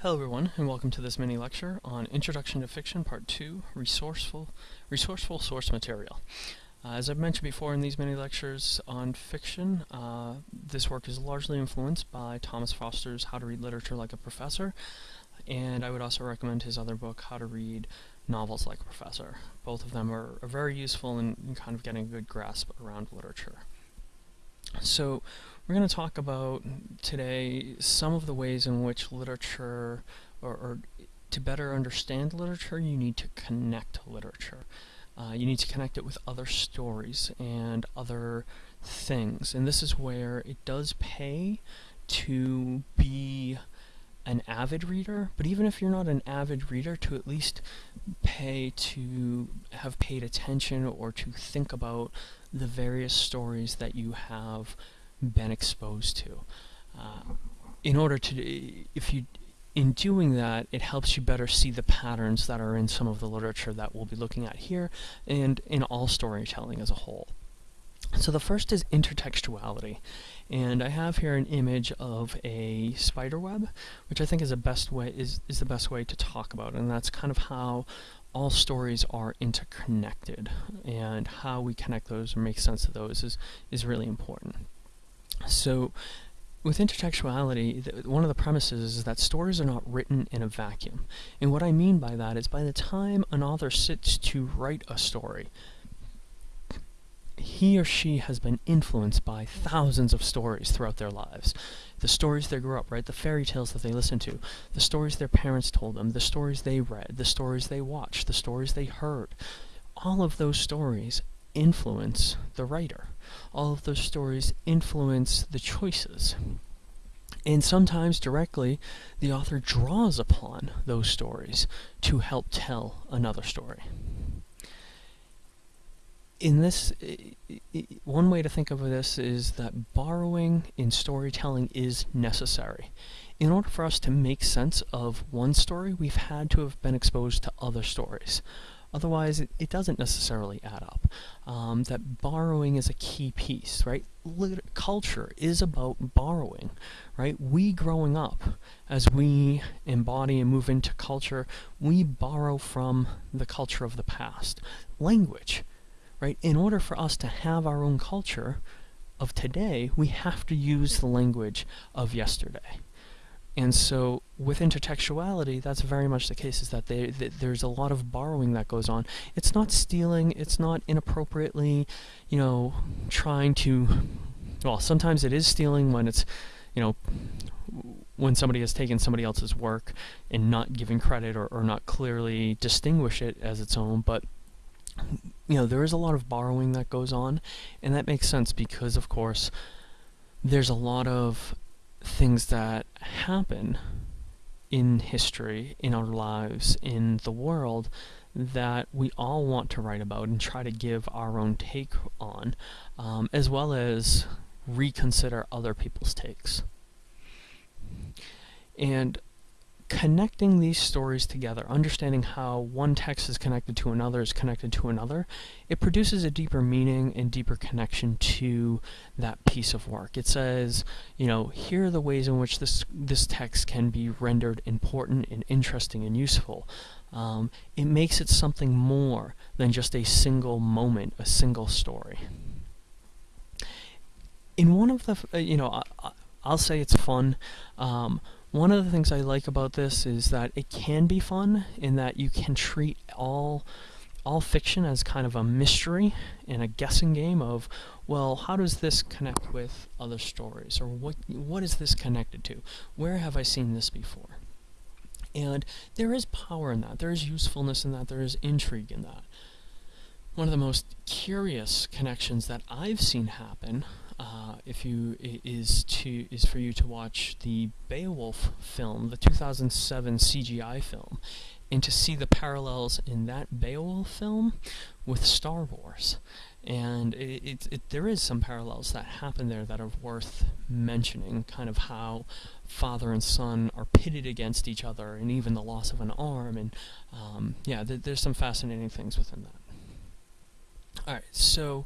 Hello everyone, and welcome to this mini lecture on Introduction to Fiction Part 2, Resourceful, Resourceful Source Material. Uh, as I've mentioned before in these mini lectures on fiction, uh, this work is largely influenced by Thomas Foster's How to Read Literature Like a Professor, and I would also recommend his other book, How to Read Novels Like a Professor. Both of them are, are very useful in, in kind of getting a good grasp around literature. So, we're going to talk about today some of the ways in which literature, or, or to better understand literature, you need to connect literature. Uh, you need to connect it with other stories and other things. And this is where it does pay to be an avid reader, but even if you're not an avid reader, to at least pay to have paid attention or to think about the various stories that you have been exposed to. Uh, in order to, if you, in doing that, it helps you better see the patterns that are in some of the literature that we'll be looking at here, and in all storytelling as a whole. So the first is intertextuality, and I have here an image of a spider web, which I think is the best way is is the best way to talk about, it, and that's kind of how all stories are interconnected, and how we connect those or make sense of those is is really important. So with intertextuality, one of the premises is that stories are not written in a vacuum. And what I mean by that is by the time an author sits to write a story, he or she has been influenced by thousands of stories throughout their lives. The stories they grew up, right? The fairy tales that they listened to, the stories their parents told them, the stories they read, the stories they watched, the stories they heard. All of those stories influence the writer. All of those stories influence the choices. And sometimes directly, the author draws upon those stories to help tell another story. In this, one way to think of this is that borrowing in storytelling is necessary. In order for us to make sense of one story, we've had to have been exposed to other stories. Otherwise, it, it doesn't necessarily add up. Um, that borrowing is a key piece, right? Lit culture is about borrowing, right? We growing up, as we embody and move into culture, we borrow from the culture of the past. Language, right? In order for us to have our own culture of today, we have to use the language of yesterday. And so with intertextuality, that's very much the case, is that they, th there's a lot of borrowing that goes on. It's not stealing, it's not inappropriately, you know, trying to, well, sometimes it is stealing when it's, you know, when somebody has taken somebody else's work and not giving credit or, or not clearly distinguish it as its own, but you know, there is a lot of borrowing that goes on, and that makes sense because, of course, there's a lot of things that happen in history, in our lives, in the world, that we all want to write about and try to give our own take on, um, as well as reconsider other people's takes. And connecting these stories together, understanding how one text is connected to another is connected to another, it produces a deeper meaning and deeper connection to that piece of work. It says, you know, here are the ways in which this, this text can be rendered important and interesting and useful. Um, it makes it something more than just a single moment, a single story. In one of the, uh, you know, I, I'll say it's fun. Um, one of the things I like about this is that it can be fun in that you can treat all all fiction as kind of a mystery and a guessing game of, well, how does this connect with other stories? Or what what is this connected to? Where have I seen this before? And there is power in that. There is usefulness in that. There is intrigue in that. One of the most curious connections that I've seen happen uh, if you is to is for you to watch the Beowulf film, the 2007 CGI film, and to see the parallels in that Beowulf film with Star Wars. And it, it, it, there is some parallels that happen there that are worth mentioning, kind of how father and son are pitted against each other, and even the loss of an arm, and um, yeah, th there's some fascinating things within that. Alright, so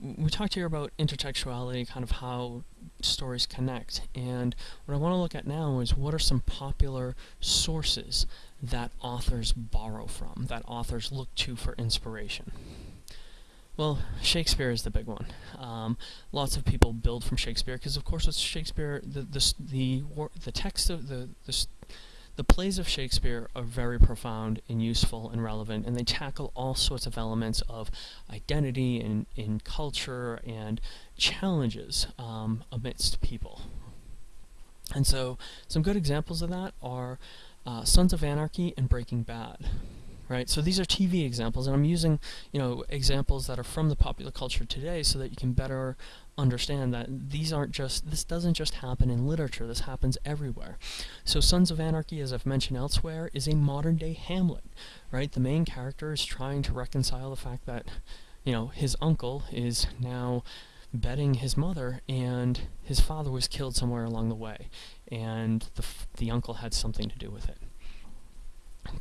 we talked here about intertextuality, kind of how stories connect, and what I want to look at now is what are some popular sources that authors borrow from, that authors look to for inspiration. Well, Shakespeare is the big one. Um, lots of people build from Shakespeare because, of course, it's Shakespeare. The the the, the text of the the the plays of Shakespeare are very profound and useful and relevant, and they tackle all sorts of elements of identity and in culture and challenges um, amidst people. And so, some good examples of that are uh, Sons of Anarchy and Breaking Bad right? So these are TV examples, and I'm using, you know, examples that are from the popular culture today so that you can better understand that these aren't just, this doesn't just happen in literature, this happens everywhere. So Sons of Anarchy, as I've mentioned elsewhere, is a modern-day Hamlet, right? The main character is trying to reconcile the fact that, you know, his uncle is now betting his mother, and his father was killed somewhere along the way, and the, the uncle had something to do with it.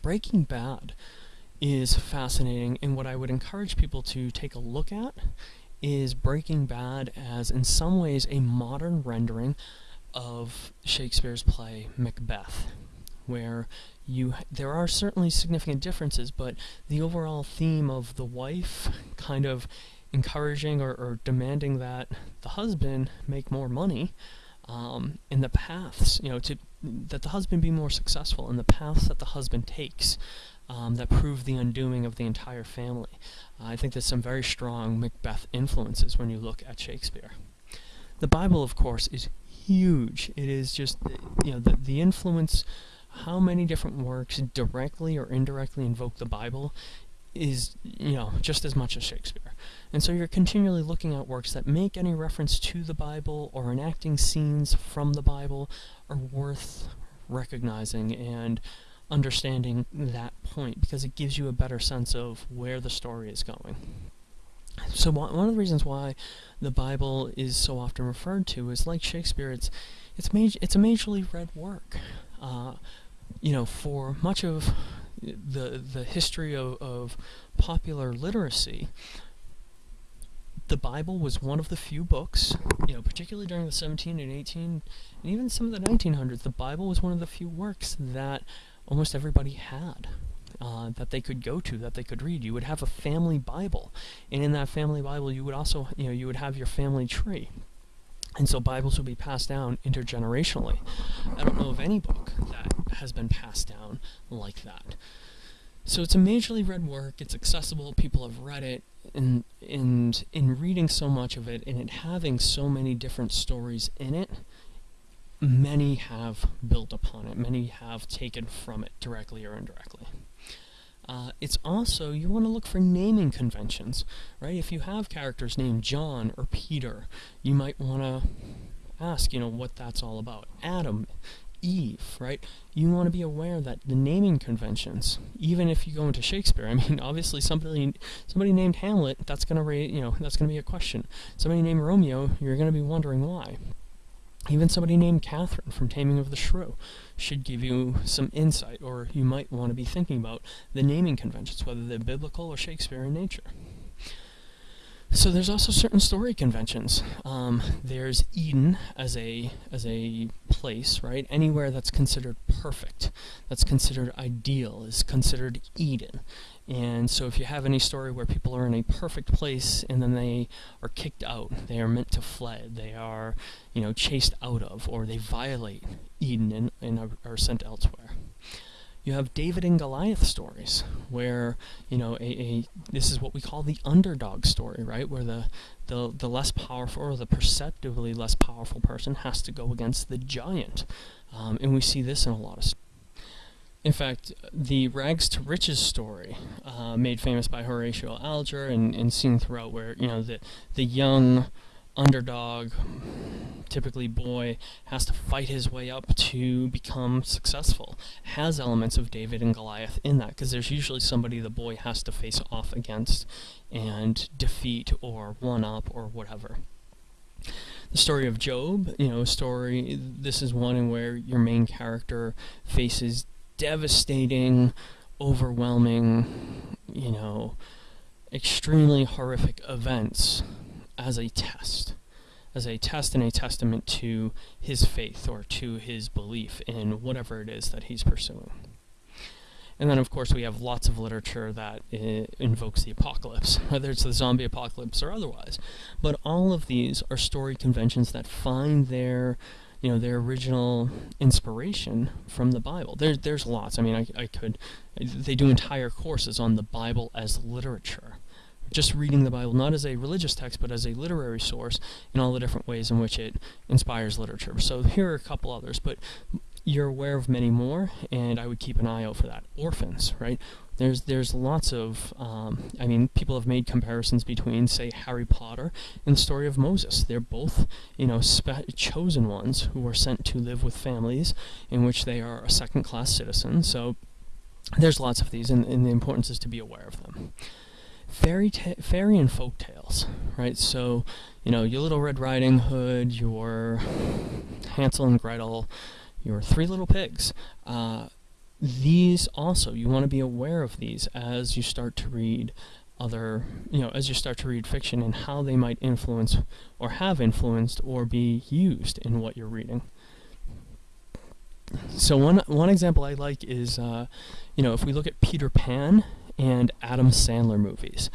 Breaking Bad is fascinating, and what I would encourage people to take a look at is Breaking Bad as, in some ways, a modern rendering of Shakespeare's play Macbeth, where you there are certainly significant differences, but the overall theme of the wife kind of encouraging or, or demanding that the husband make more money um, in the paths, you know, to that the husband be more successful in the paths that the husband takes um, that prove the undoing of the entire family. Uh, I think there's some very strong Macbeth influences when you look at Shakespeare. The Bible, of course, is huge. It is just, you know, the, the influence, how many different works directly or indirectly invoke the Bible is, you know, just as much as Shakespeare. And so you're continually looking at works that make any reference to the Bible or enacting scenes from the Bible are worth recognizing and understanding that point because it gives you a better sense of where the story is going. So one of the reasons why the Bible is so often referred to is like Shakespeare, it's it's it's a majorly read work. Uh, you know, for much of the the history of, of popular literacy, the Bible was one of the few books, you know, particularly during the 17 and 18, and even some of the 1900s, the Bible was one of the few works that almost everybody had. Uh, that they could go to, that they could read. You would have a family Bible, and in that family Bible, you would also, you know, you would have your family tree. And so Bibles would be passed down intergenerationally. I don't know of any book that has been passed down like that. So it's a majorly read work, it's accessible, people have read it, and, and in reading so much of it, and it having so many different stories in it, many have built upon it, many have taken from it directly or indirectly. Uh, it's also, you want to look for naming conventions, right? If you have characters named John or Peter, you might want to ask, you know, what that's all about. Adam, Eve, right? You want to be aware that the naming conventions, even if you go into Shakespeare, I mean, obviously somebody somebody named Hamlet, that's gonna raise, you know, that's gonna be a question. Somebody named Romeo, you're gonna be wondering why. Even somebody named Catherine from Taming of the Shrew should give you some insight, or you might want to be thinking about the naming conventions, whether they're biblical or Shakespeare in nature. So there's also certain story conventions. Um, there's Eden as a as a place, right? Anywhere that's considered perfect, that's considered ideal, is considered Eden. And so if you have any story where people are in a perfect place and then they are kicked out, they are meant to fled, they are, you know, chased out of, or they violate Eden and, and are, are sent elsewhere. You have David and Goliath stories, where you know a, a, this is what we call the underdog story, right? Where the the the less powerful or the perceptibly less powerful person has to go against the giant, um, and we see this in a lot of. In fact, the rags to riches story, uh, made famous by Horatio Alger and, and seen throughout, where you know the the young underdog, typically boy, has to fight his way up to become successful, has elements of David and Goliath in that, because there's usually somebody the boy has to face off against and defeat or one up or whatever. The story of Job, you know, story, this is one in where your main character faces devastating, overwhelming, you know, extremely horrific events as a test, as a test and a testament to his faith or to his belief in whatever it is that he's pursuing. And then, of course, we have lots of literature that uh, invokes the apocalypse, whether it's the zombie apocalypse or otherwise. But all of these are story conventions that find their, you know, their original inspiration from the Bible. There's there's lots. I mean, I, I could, they do entire courses on the Bible as literature. Just reading the Bible not as a religious text, but as a literary source in all the different ways in which it inspires literature. So here are a couple others, but you're aware of many more, and I would keep an eye out for that. Orphans, right? There's there's lots of, um, I mean, people have made comparisons between, say, Harry Potter and the story of Moses. They're both, you know, chosen ones who were sent to live with families in which they are a second-class citizen. So there's lots of these, and, and the importance is to be aware of them fairy fairy and folk tales, right? So, you know, your Little Red Riding Hood, your Hansel and Gretel, your Three Little Pigs. Uh, these also, you want to be aware of these as you start to read other, you know, as you start to read fiction and how they might influence or have influenced or be used in what you're reading. So one one example I like is, uh, you know, if we look at Peter Pan and Adam Sandler movies.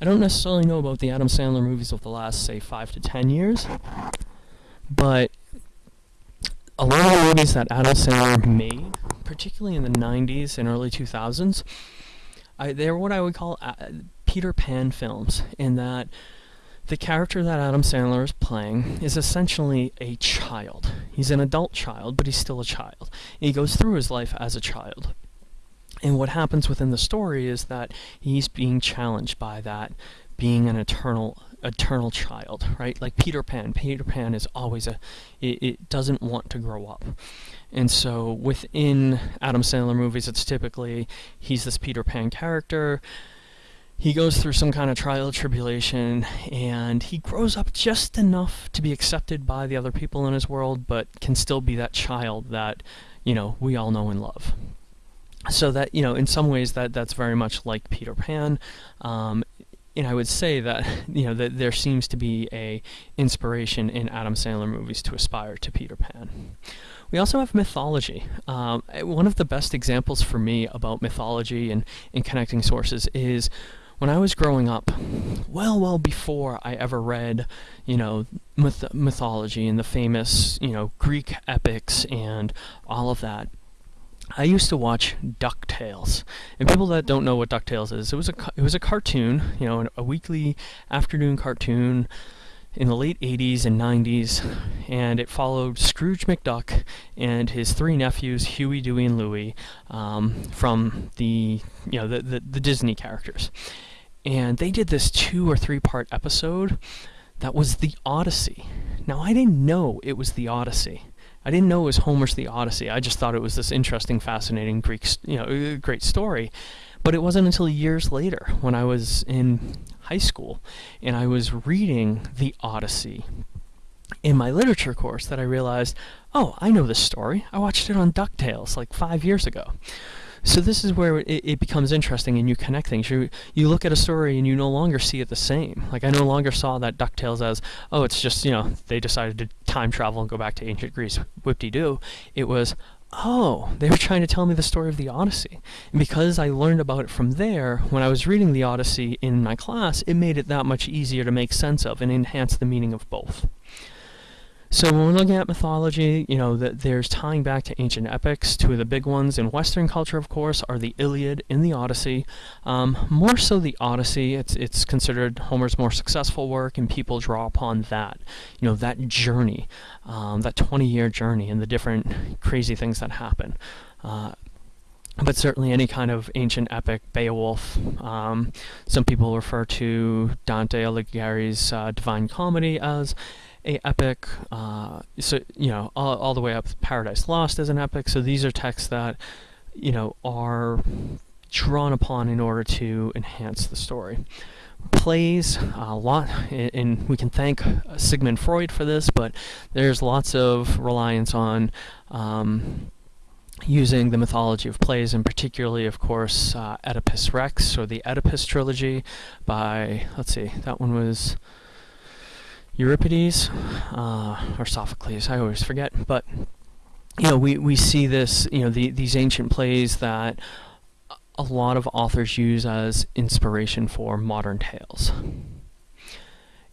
I don't necessarily know about the Adam Sandler movies of the last, say, five to ten years, but a lot of the movies that Adam Sandler made, particularly in the 90s and early 2000s, I, they're what I would call uh, Peter Pan films, in that the character that Adam Sandler is playing is essentially a child. He's an adult child, but he's still a child. He goes through his life as a child. And what happens within the story is that he's being challenged by that being an eternal eternal child, right? Like Peter Pan. Peter Pan is always a it, it doesn't want to grow up. And so within Adam Sandler movies it's typically he's this Peter Pan character he goes through some kind of trial tribulation and he grows up just enough to be accepted by the other people in his world but can still be that child that you know we all know and love so that you know in some ways that that's very much like Peter Pan um, and I would say that you know that there seems to be a inspiration in Adam Sandler movies to aspire to Peter Pan. We also have mythology. Um, one of the best examples for me about mythology and, and connecting sources is when I was growing up, well, well before I ever read, you know, myth- mythology and the famous, you know, Greek epics and all of that. I used to watch DuckTales, and people that don't know what DuckTales is, it was a it was a cartoon, you know, a weekly afternoon cartoon in the late 80s and 90s, and it followed Scrooge McDuck and his three nephews, Huey, Dewey, and Louie, um, from the you know the, the the Disney characters, and they did this two or three part episode that was the Odyssey. Now I didn't know it was the Odyssey I didn't know it was Homer's The Odyssey. I just thought it was this interesting, fascinating Greek, you know, uh, great story. But it wasn't until years later, when I was in high school, and I was reading The Odyssey in my literature course, that I realized, oh, I know this story. I watched it on DuckTales like five years ago. So this is where it, it, becomes interesting and you connect things. You you look at a story and you no longer see it the same. Like I no longer saw that DuckTales as, oh, it's just, you know, they decided to time travel and go back to ancient Greece. Whip-de-doo. It was, oh, they were trying to tell me the story of the Odyssey. And because I learned about it from there, when I was reading the Odyssey in my class, it made it that much easier to make sense of and enhance the meaning of both. So when we're looking at mythology, you know, that there's tying back to ancient epics. Two of the big ones in Western culture, of course, are the Iliad and the Odyssey. Um, more so the Odyssey. It's it's considered Homer's more successful work, and people draw upon that. You know, that journey, um, that 20-year journey, and the different crazy things that happen. Uh, but certainly any kind of ancient epic, Beowulf. Um, some people refer to Dante Alighieri's uh, Divine Comedy as a epic. Uh, so you know, all, all the way up Paradise Lost as an epic. So these are texts that you know are drawn upon in order to enhance the story. Plays a lot, and we can thank Sigmund Freud for this, but there's lots of reliance on um, using the mythology of plays, and particularly, of course, uh, Oedipus Rex, or the Oedipus trilogy by, let's see, that one was Euripides uh, or Sophocles. I always forget, but you know, we, we see this, you know, the, these ancient plays that a lot of authors use as inspiration for modern tales.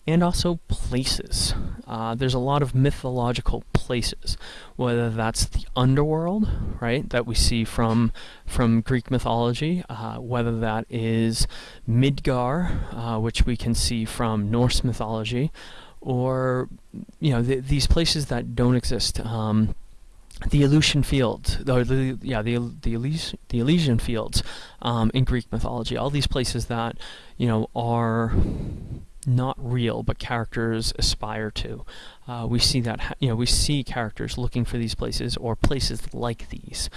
And also places. Uh, there's a lot of mythological places, whether that's the underworld, right, that we see from from Greek mythology, uh, whether that is Midgard, uh, which we can see from Norse mythology, or you know th these places that don't exist. Um, the Elysian fields, the yeah the the, the Elysian fields um, in Greek mythology. All these places that you know are not real, but characters aspire to. Uh, we see that you know we see characters looking for these places or places like these.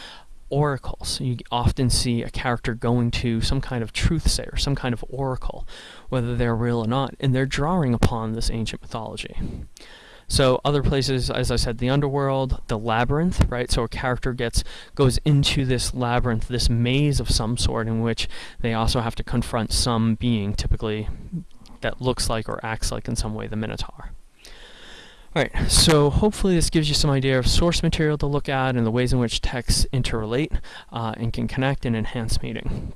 Oracles. You often see a character going to some kind of truth sayer, some kind of oracle, whether they're real or not, and they're drawing upon this ancient mythology. So other places, as I said, the underworld, the labyrinth, right? So a character gets goes into this labyrinth, this maze of some sort, in which they also have to confront some being, typically that looks like or acts like in some way the Minotaur. Alright, so hopefully this gives you some idea of source material to look at and the ways in which texts interrelate uh, and can connect and enhance meaning.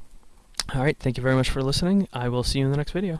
Alright, thank you very much for listening. I will see you in the next video.